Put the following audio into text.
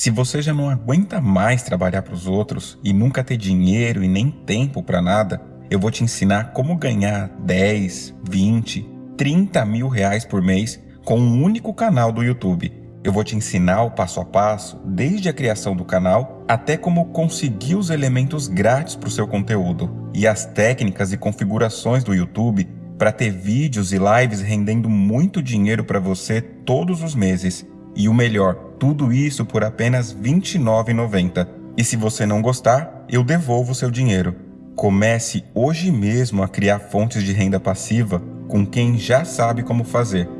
Se você já não aguenta mais trabalhar para os outros e nunca ter dinheiro e nem tempo para nada, eu vou te ensinar como ganhar 10, 20, 30 mil reais por mês com um único canal do YouTube. Eu vou te ensinar o passo a passo, desde a criação do canal até como conseguir os elementos grátis para o seu conteúdo e as técnicas e configurações do YouTube para ter vídeos e lives rendendo muito dinheiro para você todos os meses. E o melhor, tudo isso por apenas R$ 29,90. E se você não gostar, eu devolvo seu dinheiro. Comece hoje mesmo a criar fontes de renda passiva com quem já sabe como fazer